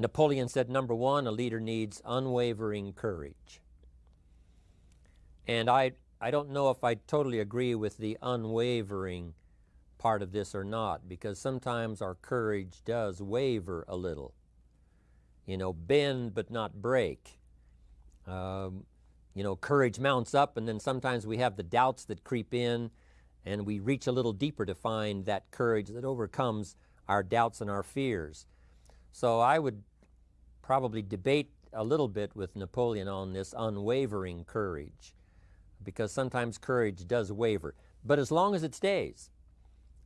Napoleon said, number one, a leader needs unwavering courage. And I, I don't know if I totally agree with the unwavering part of this or not, because sometimes our courage does waver a little. You know, bend but not break. Um, you know, courage mounts up, and then sometimes we have the doubts that creep in, and we reach a little deeper to find that courage that overcomes our doubts and our fears. So I would probably debate a little bit with Napoleon on this unwavering courage, because sometimes courage does waver. But as long as it stays,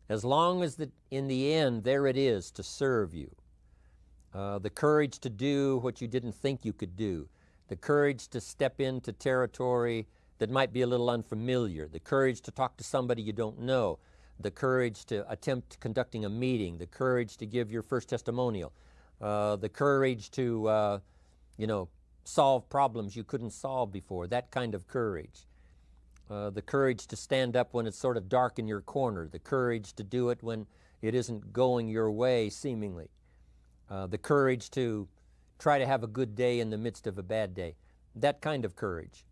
as long as the, in the end there it is to serve you, uh, the courage to do what you didn't think you could do, the courage to step into territory that might be a little unfamiliar, the courage to talk to somebody you don't know, the courage to attempt conducting a meeting, the courage to give your first testimonial, uh, the courage to, uh, you know, solve problems you couldn't solve before, that kind of courage. Uh, the courage to stand up when it's sort of dark in your corner, the courage to do it when it isn't going your way seemingly, uh, the courage to try to have a good day in the midst of a bad day, that kind of courage.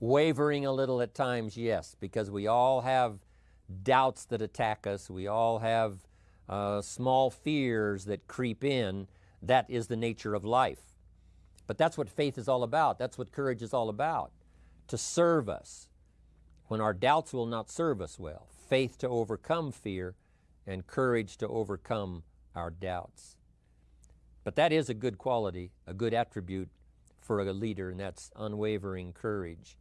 Wavering a little at times, yes, because we all have doubts that attack us, we all have uh, small fears that creep in. That is the nature of life. But that's what faith is all about. That's what courage is all about to serve us when our doubts will not serve us well. Faith to overcome fear and courage to overcome our doubts. But that is a good quality, a good attribute for a leader, and that's unwavering courage.